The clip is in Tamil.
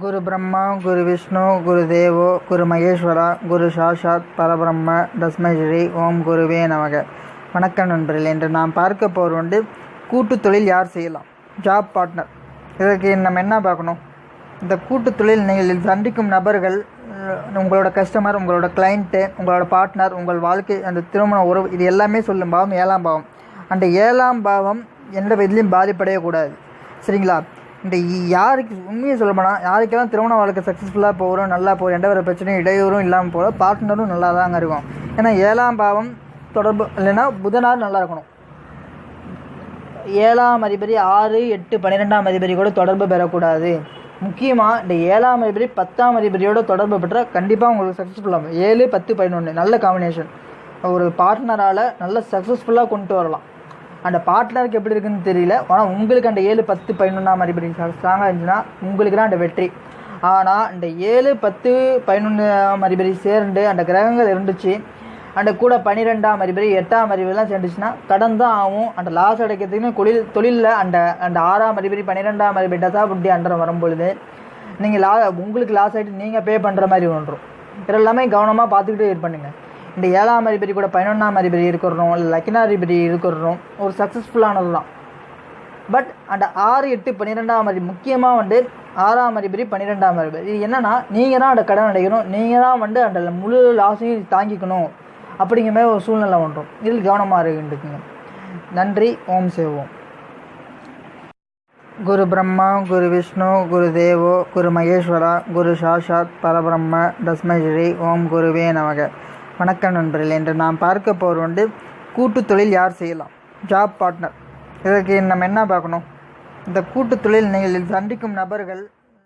குரு பிரம்மா குரு விஷ்ணு குரு தேவோ குரு மகேஸ்வரா குரு சாஷாத் பரபிரம்ம தஸ்மை ஸ்ரீ ஓம் குருவே நமக. வணக்கம் நண்பர்கள் என்று நாம் பார்க்க போகிற வந்து தொழில் யார் செய்யலாம்? ஜாப் பார்ட்னர் இதற்கு நம்ம என்ன பார்க்கணும்? இந்த கூட்டு தொழில் நீங்கள் சந்திக்கும் நபர்கள் உங்களோட கஸ்டமர் உங்களோட கிளைண்ட்டு உங்களோட பார்ட்னர் உங்கள் வாழ்க்கை அந்த திருமண உறவு இது எல்லாமே சொல்லும் பாவம் ஏழாம் பாவம். அந்த ஏழாம் பாவம் எந்த விதிலையும் பாதிப்படையக்கூடாது. சரிங்களா? இந்த யாருக்கு உண்மையை சொல்ல போனால் யாருக்கெல்லாம் திருமண வாழ்க்கை சக்ஸஸ்ஃபுல்லாக போகிறோம் நல்லா போகிறோம் எந்த ஒரு பிரச்சனையும் இடையூறும் இல்லாமல் போகிற பார்ட்னரும் நல்லா தாங்க இருக்கும். ஏன்னா ஏழாம் பாவம் தொடர்பு இல்லைன்னா புதனார் நல்லா இருக்கணும். ஏழாம் அதிபதி ஆறு எட்டு பன்னிரெண்டாம் அதிபதி கூட தொடர்பு பெறக்கூடாது. முக்கியமாக இந்த ஏழாம் அதிபதி பத்தாம் அதிபதியோட தொடர்பு பெற்றால் கண்டிப்பாக உங்களுக்கு சக்ஸஸ்ஃபுல்லாகும் ஏழு பத்து பதினொன்று நல்ல காம்பினேஷன் ஒரு பார்ட்னரால் நல்ல சக்ஸஸ்ஃபுல்லாக கொண்டு வரலாம். அந்த பாட்லருக்கு எப்படி இருக்குன்னு தெரியல. ஆனால் உங்களுக்கு அந்த ஏழு பத்து பதினொன்றாம் அதிபதி ஸ்ட்ராங்காக இருந்துச்சுன்னா உங்களுக்கு தான் அந்த வெற்றி. ஆனால் இந்த ஏழு பத்து பதினொன்றாம் அதிபதி சேர்ந்து அந்த கிரகங்கள் இருந்துச்சு. அந்த கூட பன்னிரெண்டாம் அதிபதி எட்டாம் அதிபதிலாம் சேர்ந்துச்சுன்னா கடன் தான் ஆகும் அந்த லாஸ் அடைக்கிறதுக்குன்னு தொழில் தொழிலில் அந்த அந்த ஆறாம் அதிபதி பன்னிரெண்டாம் அதிபதி டசா புட்டி அண்டரம் வரும்பொழுது நீங்கள் லா உங்களுக்கு லாஸ் ஆகிட்டு நீங்கள் பே பண்ணுற மாதிரி ஒன்றும் இதெல்லாமே கவனமாக பார்த்துக்கிட்டு இது பண்ணுங்கள் இந்த ஏழாம் அதிபதி கூட பதினொன்றாம் அதிபதி இருக்கிறோம் இல்லை லக்கினாதிபதி இருக்கிறோம். ஒரு சக்ஸஸ்ஃபுல்லானது தான் பட் அந்த ஆறு எட்டு பன்னிரெண்டாம் அதிபதி முக்கியமாக வந்து ஆறாம் அதிபதி பன்னிரெண்டாம் அதிபதி. இது என்னென்னா நீங்கள் தான் அந்த கடன் அடைக்கணும் நீங்கள் தான் வந்து அந்த முழு லாஸையும் தாங்கிக்கணும் அப்படிங்கிற மாதிரி ஒரு சூழ்நிலை ஒன்றும் இதில் கவனமாக இருக்குங்க நன்றி ஓம் சேவோம். குரு பிரம்மா குரு விஷ்ணு குரு தேவோ குரு மகேஸ்வரா குரு சாஷாத் பரபிரம்ம தஸ்மை ஓம் குருவே நமக. வணக்கம் நண்பர்கள் என்று நாம் பார்க்க போகிற வந்து கூட்டு தொழில் யார் செய்யலாம்? ஜாப் பார்ட்னர் இதற்கு நம்ம என்ன பார்க்கணும்? இந்த கூட்டு தொழில் நீங்கள் சந்திக்கும் நபர்கள்